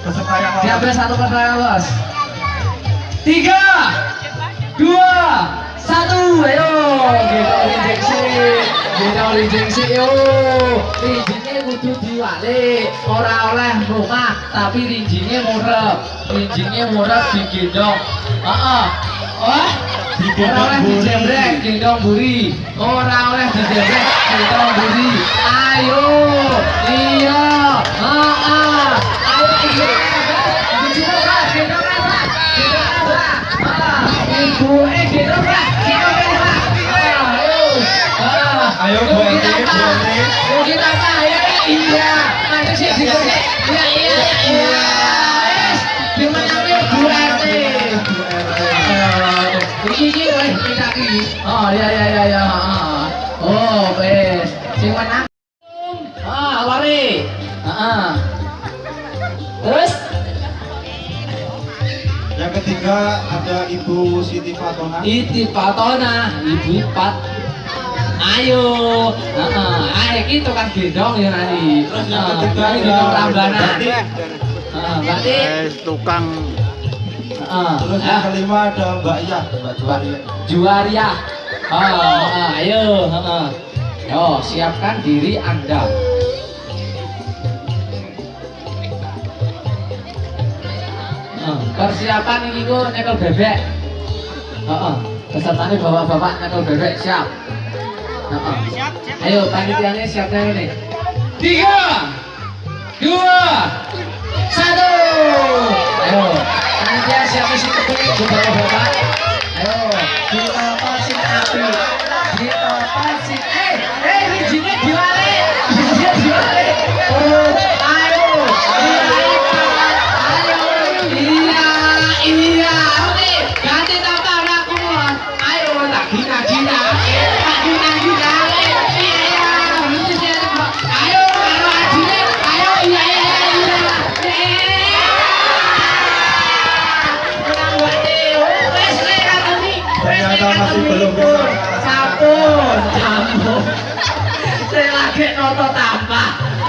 peserta yang lolos. Diambil satu peserta yang lolos. Tiga, dua, satu. Ayo, kita injeksi, kita injeksi yo. Rinjingnya kudu diwalik, ora oleh rumah, tapi rinjingnya murep, rinjingnya murep digendong. Ah, Wah, Digendong ora oleh dijembrek, gendong buri. Ora oleh dijembrek, gendong buri. Ayo, iya, ah. ayo iya. Gendong Pak, gendong Pak, gendong Ibu, eh gendong Pak, gendong Pak. Ah, Ayo, ah. Ayo, Bu Yuk, Enti, Bu Pak. Enti. Yuk, kita Pak, ya, iya. Ayo sih, iya, iya, iya, iya. Wes, dimenangi Bu Enti. Iki. Oh iya iya iya iya. heeh. Oh, wes. Sing menang. Ah, lari. Heeh. Terus Yang ketiga ada Ibu Siti Fatona. iti patona, ibu pat. Ayo, heeh. Ayo kita kan gendong ya nanti. Terus yang ketiga ini gendong ada rambana. Batik. Heeh, berarti Eh, tukang heeh. Terus Ah, yang kelima ada Mbak Iyah, Mbak Juwaria. Juaria. Oh, heeh, ayo, heeh. Yo, siapkan diri Anda. Persiapan ini ku nyekel bebek. Heeh. Pesertanya bapak-bapak nyekel bebek siap. Heeh. Ayo panitianya siapnya ini. Tiga, dua, satu. Ayo, panitia siapa sih kepingin ke bapak-bapak?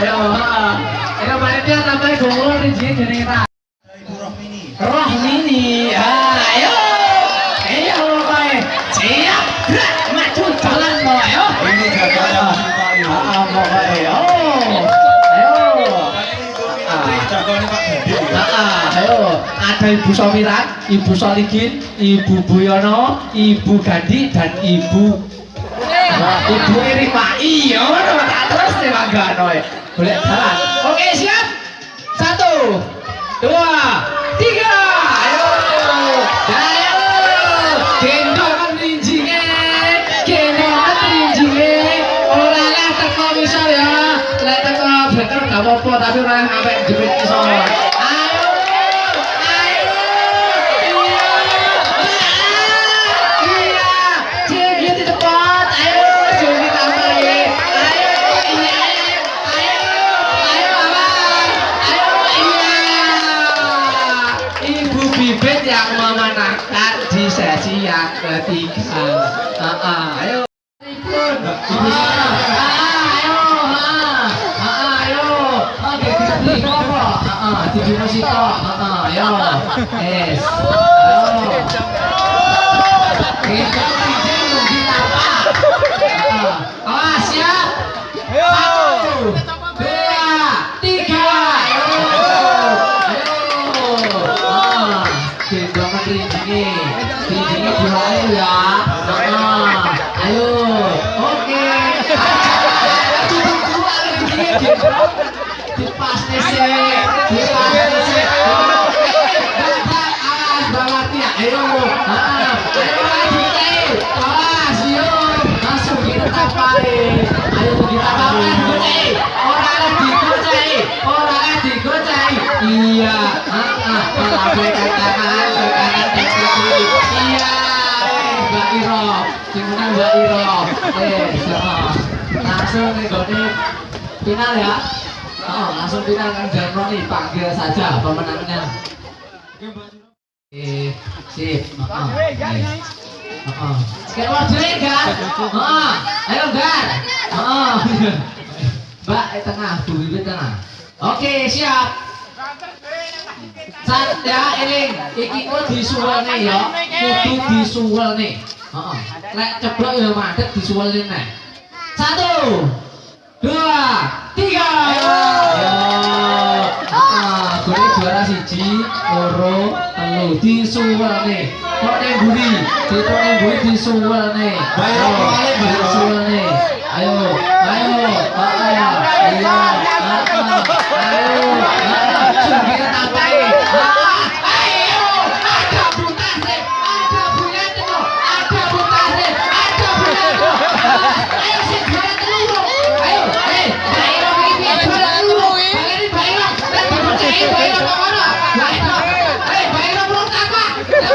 Ayo, heeh. Ayo panitia tambah gongol rinci jenenge ta. Ada Ibu Rohmini. Roh mini. Ayo. Ayo kowe. Siap. Gerak maju jalan ayo. Ini jagoannya Mas Ipali. Ah, pokoknya. Ayo. Ayo. Jagoannya Pak ayo, ada Ibu Somiran, Ibu Soligin, Ibu Buyono, Ibu Gandhi, dan Ibu Ibu Irima. Iya, terus nih Mangga Noy. Boleh jalan. Oke, siap. Satu, dua, tiga. Ayo, ayo. Gendongan rinjingnya, gendongan rinjingnya. Orang lah teko misal ya, lek teko bener gak apa-apa, tapi orang sampai jepit misal. Memenangkan di sesi yang ketiga, Ah, ah, ayo. Ah, ah, ayo, ah, ah, ayo, ah, ah, di musik kok, ah, ah, ayo, yes, ayo. Kita bikin rugi apa? Ah, Awas ya. Satu, langsung nih. Final ya. Oh, langsung final kan Janroni panggil saja pemenangnya. Eh, sip. Heeh. Heeh. Sekali waktu kan? Heeh. Ayo, Gar. Heeh. Mbak, eh tengah, Bu tengah. Oke, siap. Sat ya eling, iki ku disuwelne ya, kudu disuwelne. Heeh. Lek ceblok ya mandek disuwelne neh. Satu, dua, tiga. Ayo. Ah, gue juara siji, loro, telu disuwelne. Kok ning buri, ditok ning buri disuwelne. Bayar kali, bayar? Disuwelne.